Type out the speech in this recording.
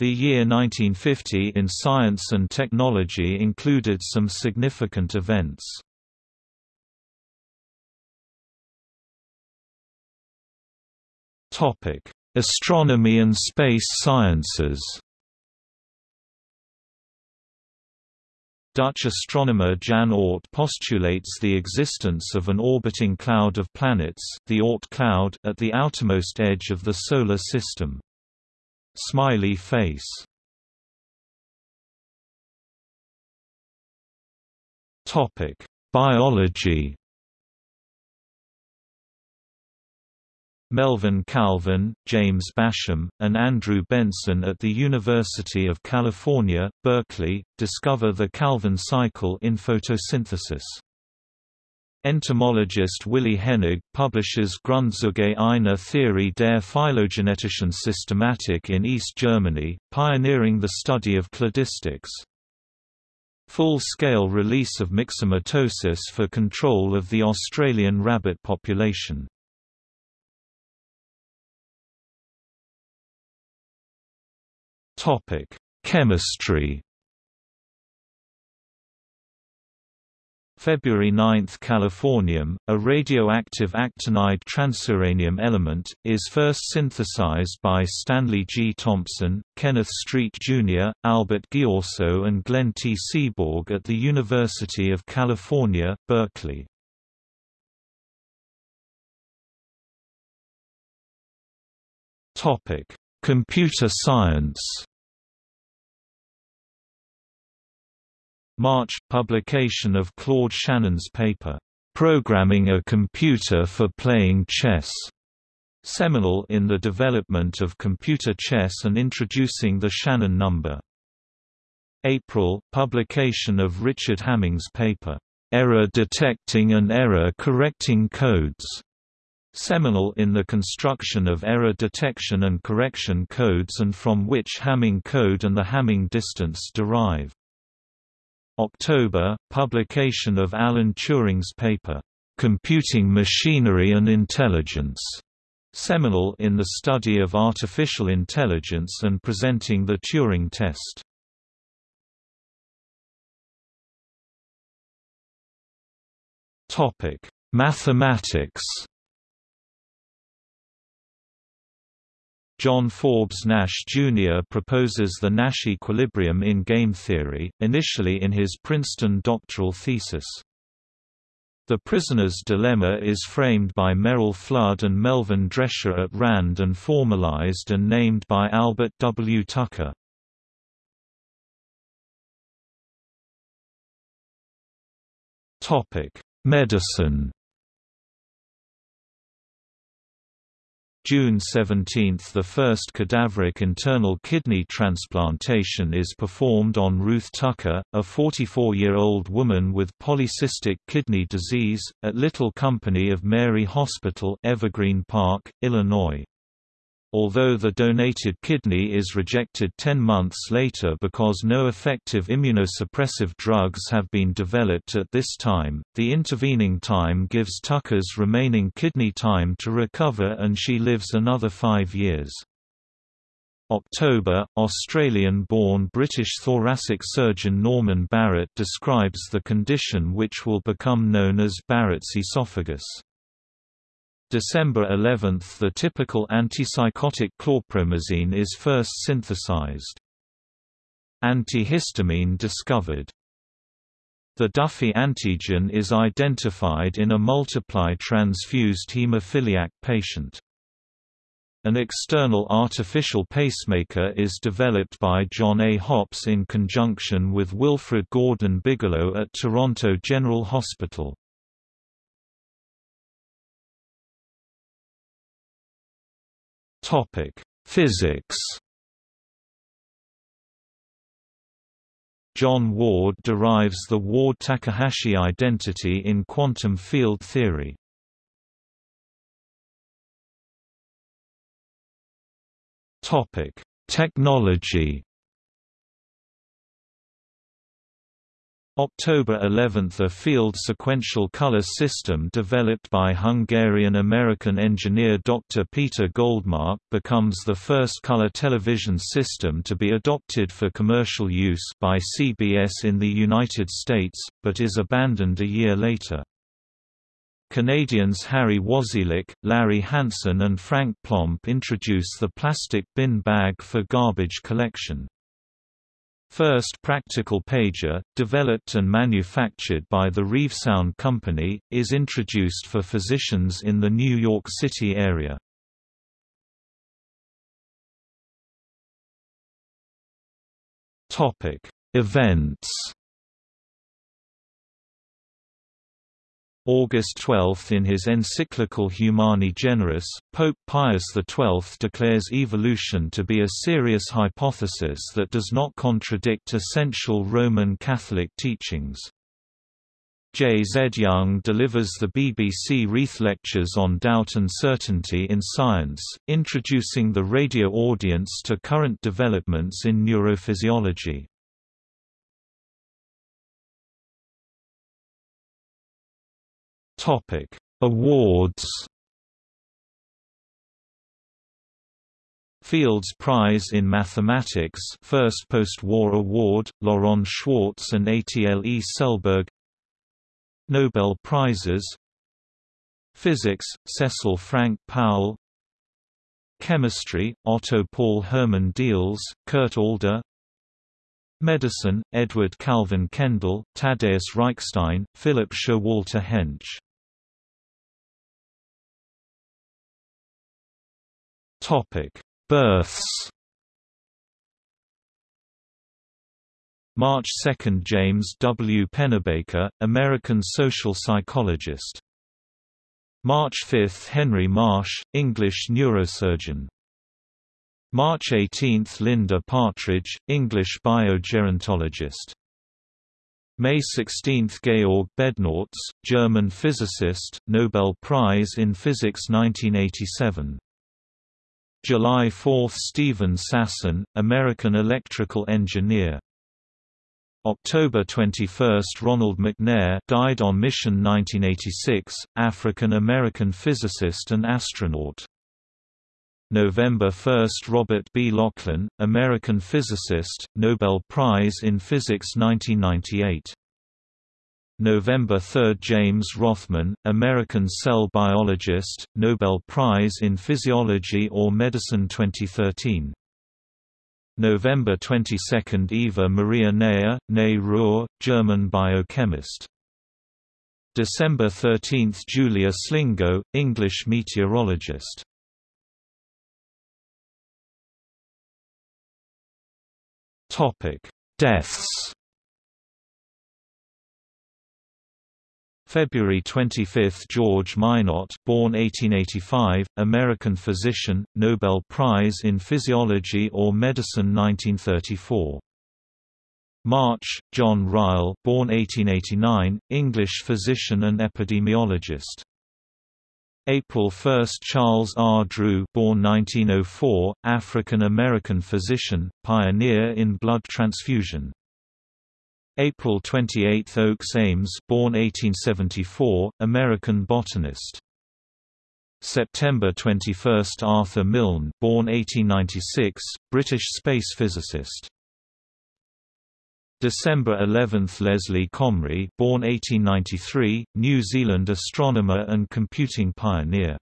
The year 1950 in science and technology included some significant events. Topic: Astronomy and space sciences Dutch astronomer Jan Oort postulates the existence of an orbiting cloud of planets the Oort cloud at the outermost edge of the Solar System. Smiley face. Topic: Biology. Melvin Calvin, James Bassham, and Andrew Benson at the University of California, Berkeley, discover the Calvin cycle in photosynthesis. Entomologist Willi Hennig publishes Grundzüge einer Theorie der phylogenetischen Systematik in East Germany, pioneering the study of cladistics. Full-scale release of myxomatosis for control of the Australian rabbit population. Chemistry. February 9 – Californium, a radioactive actinide transuranium element, is first synthesized by Stanley G. Thompson, Kenneth Street Jr., Albert Ghiorso and Glenn T. Seaborg at the University of California, Berkeley. Computer science March – Publication of Claude Shannon's paper, "'Programming a Computer for Playing Chess' seminal in the development of computer chess and introducing the Shannon number. April – Publication of Richard Hamming's paper, "'Error Detecting and Error Correcting Codes' seminal in the construction of error detection and correction codes and from which Hamming code and the Hamming distance derive. October, publication of Alan Turing's paper, "'Computing Machinery and Intelligence' seminal in the study of artificial intelligence and presenting the Turing test. Mathematics John Forbes Nash Jr. proposes the Nash equilibrium in game theory, initially in his Princeton doctoral thesis. The Prisoner's Dilemma is framed by Merrill Flood and Melvin Dresher at RAND and formalized and named by Albert W. Tucker. Medicine June 17 – The first cadaveric internal kidney transplantation is performed on Ruth Tucker, a 44-year-old woman with polycystic kidney disease, at Little Company of Mary Hospital Evergreen Park, Illinois although the donated kidney is rejected 10 months later because no effective immunosuppressive drugs have been developed at this time, the intervening time gives Tucker's remaining kidney time to recover and she lives another five years. October, Australian-born British thoracic surgeon Norman Barrett describes the condition which will become known as Barrett's esophagus. December 11 – The typical antipsychotic chlorpromazine is first synthesized. Antihistamine discovered. The Duffy antigen is identified in a multiply transfused hemophiliac patient. An external artificial pacemaker is developed by John A. Hopps in conjunction with Wilfred Gordon Bigelow at Toronto General Hospital. Topic: Physics. John Ward derives the Ward-Takahashi identity in quantum field theory. Topic: Technology. October 11 – A field sequential color system developed by Hungarian-American engineer Dr. Peter Goldmark becomes the first color television system to be adopted for commercial use by CBS in the United States, but is abandoned a year later. Canadians Harry Wasylyk, Larry Hansen and Frank Plomp introduce the plastic bin bag for garbage collection. First practical pager, developed and manufactured by the Reevesound Company, is introduced for physicians in the New York City area. Events August 12 In his encyclical Humani Generis, Pope Pius XII declares evolution to be a serious hypothesis that does not contradict essential Roman Catholic teachings. J. Z. Young delivers the BBC Reith Lectures on Doubt and Certainty in Science, introducing the radio audience to current developments in neurophysiology. Topic: Awards. Fields Prize in Mathematics, first post-war award, Laurent Schwartz and Atle Selberg. Nobel Prizes. Physics, Cecil Frank Powell. Chemistry, Otto Paul Hermann Diels, Kurt Alder. Medicine, Edward Calvin Kendall, Tadeusz Reichstein, Philip Showalter Hench Topic: Births. March 2 – James W. Pennebaker, American social psychologist. March 5 – Henry Marsh, English neurosurgeon. March 18 – Linda Partridge, English biogerontologist. May 16 – Georg Bednorz, German physicist, Nobel Prize in Physics 1987. July 4 – Steven Sasson, American electrical engineer. October 21 – Ronald McNair died on mission 1986, African-American physicist and astronaut. November 1 – Robert B. Laughlin, American physicist, Nobel Prize in Physics 1998. November 3 – James Rothman, American cell biologist, Nobel Prize in Physiology or Medicine 2013. November 22 – Eva Maria Neher, née Ruhr, German biochemist. December 13 – Julia Slingo, English meteorologist. Deaths February 25 – George Minot born 1885, American physician, Nobel Prize in Physiology or Medicine 1934. March – John Ryle born 1889, English physician and epidemiologist. April 1 – Charles R. Drew born 1904, African-American physician, pioneer in blood transfusion. April 28 – Oakes Ames born 1874, American botanist. September 21 – Arthur Milne born 1896, British space physicist. December 11 – Leslie Comrie born 1893, New Zealand astronomer and computing pioneer.